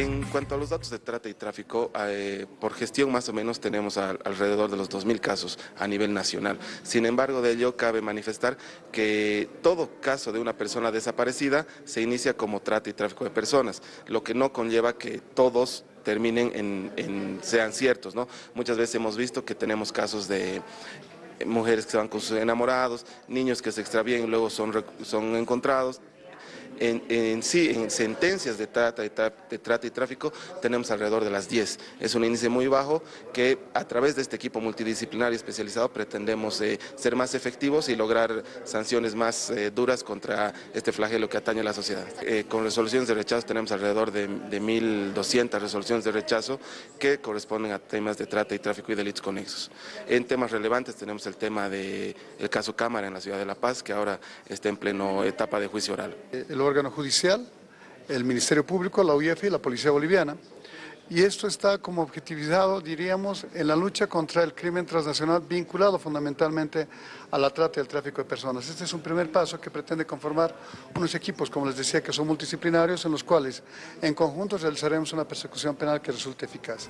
En cuanto a los datos de trata y tráfico, eh, por gestión más o menos tenemos alrededor de los 2.000 casos a nivel nacional. Sin embargo, de ello cabe manifestar que todo caso de una persona desaparecida se inicia como trata y tráfico de personas, lo que no conlleva que todos terminen en, sean ciertos. ¿no? Muchas veces hemos visto que tenemos casos de mujeres que se van con sus enamorados, niños que se extravían y luego son, son encontrados, en, sí, en sentencias de trata, de, trata y tráfico, tenemos alrededor de las 10. Es un índice muy bajo que a través de este equipo multidisciplinario especializado pretendemos eh, ser más efectivos y lograr sanciones más eh, duras contra este flagelo que atañe a la sociedad. Eh, con resoluciones de rechazo tenemos alrededor de, de 1.200 resoluciones de rechazo que corresponden a temas de trata y tráfico y delitos conexos. En temas relevantes tenemos el tema del caso Cámara en la ciudad de La Paz, que ahora está en pleno etapa de juicio oral órgano judicial, el Ministerio Público, la UIF y la Policía Boliviana. Y esto está como objetivizado, diríamos, en la lucha contra el crimen transnacional vinculado fundamentalmente a la trata y al tráfico de personas. Este es un primer paso que pretende conformar unos equipos, como les decía, que son multidisciplinarios, en los cuales en conjunto realizaremos una persecución penal que resulte eficaz.